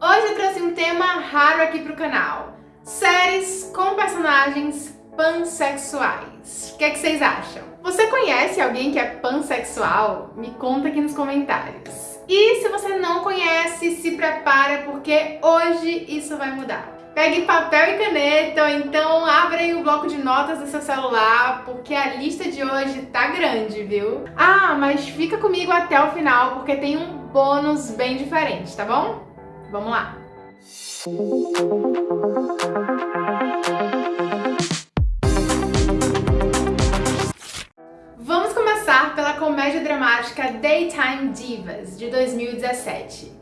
Hoje eu trouxe um tema raro aqui pro canal. Séries com personagens pansexuais. O que, é que vocês acham? Você conhece alguém que é pansexual? Me conta aqui nos comentários. E se você não conhece, se prepara porque hoje isso vai mudar. Pegue papel e caneta ou então abra aí o bloco de notas do seu celular, porque a lista de hoje tá grande, viu? Ah, mas fica comigo até o final, porque tem um bônus bem diferente, tá bom? Vamos lá! Vamos começar pela comédia dramática Daytime Divas, de 2017.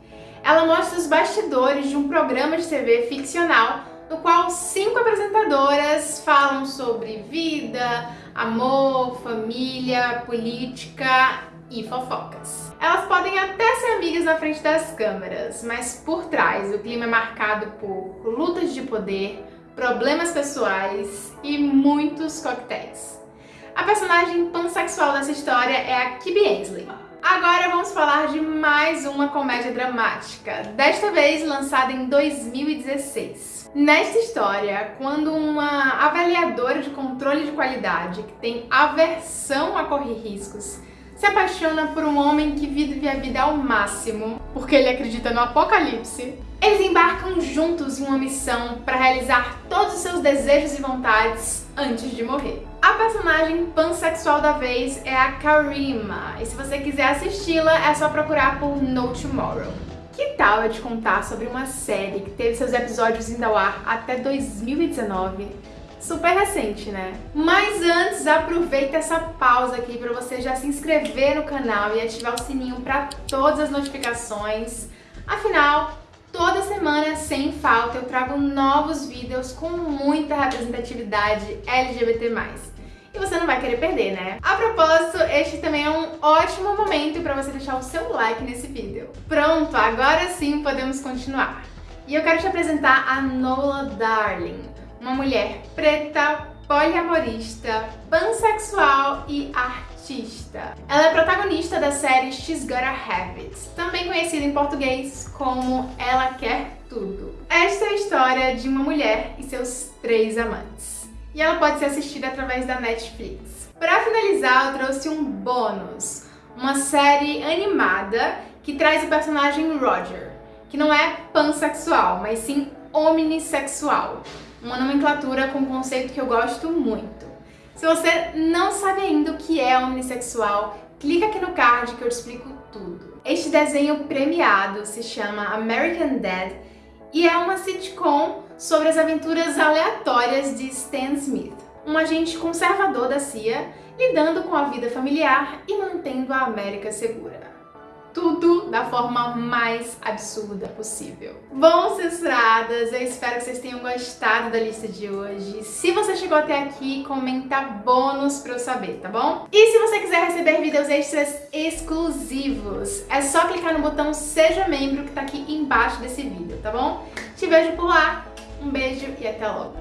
Ela mostra os bastidores de um programa de TV ficcional no qual cinco apresentadoras falam sobre vida, amor, família, política e fofocas. Elas podem até ser amigas na frente das câmeras, mas por trás o clima é marcado por lutas de poder, problemas pessoais e muitos coquetéis. A personagem pansexual dessa história é a Kibi Ainsley, Agora vamos falar de mais uma comédia dramática, desta vez lançada em 2016. Nesta história, quando uma avaliadora de controle de qualidade que tem aversão a correr riscos se apaixona por um homem que vive a vida ao máximo, porque ele acredita no apocalipse, eles embarcam juntos em uma missão para realizar todos os seus desejos e vontades antes de morrer. A personagem pansexual da vez é a Karima, e se você quiser assisti-la é só procurar por No Tomorrow. Que tal eu te contar sobre uma série que teve seus episódios indo ao ar até 2019 super recente, né? Mas antes, aproveita essa pausa aqui para você já se inscrever no canal e ativar o sininho para todas as notificações. Afinal, toda semana, sem falta, eu trago novos vídeos com muita representatividade LGBT+. E você não vai querer perder, né? A propósito, este também é um ótimo momento para você deixar o seu like nesse vídeo. Pronto, agora sim podemos continuar. E eu quero te apresentar a Nola Darling, uma mulher preta, poliamorista, pansexual e artista. Ela é protagonista da série She's Gotta Have It, também conhecida em português como Ela Quer Tudo. Esta é a história de uma mulher e seus três amantes. E ela pode ser assistida através da Netflix. Para finalizar, eu trouxe um bônus, uma série animada que traz o personagem Roger, que não é pansexual, mas sim omnissexual uma nomenclatura com um conceito que eu gosto muito. Se você não sabe ainda o que é omnissexual, clica aqui no card que eu te explico tudo. Este desenho premiado se chama American Dad e é uma sitcom sobre as aventuras aleatórias de Stan Smith, um agente conservador da CIA lidando com a vida familiar e mantendo a América segura tudo da forma mais absurda possível. Bom, censuradas, eu espero que vocês tenham gostado da lista de hoje. Se você chegou até aqui, comenta bônus pra eu saber, tá bom? E se você quiser receber vídeos extras exclusivos, é só clicar no botão Seja Membro que tá aqui embaixo desse vídeo, tá bom? Te vejo por lá, um beijo e até logo!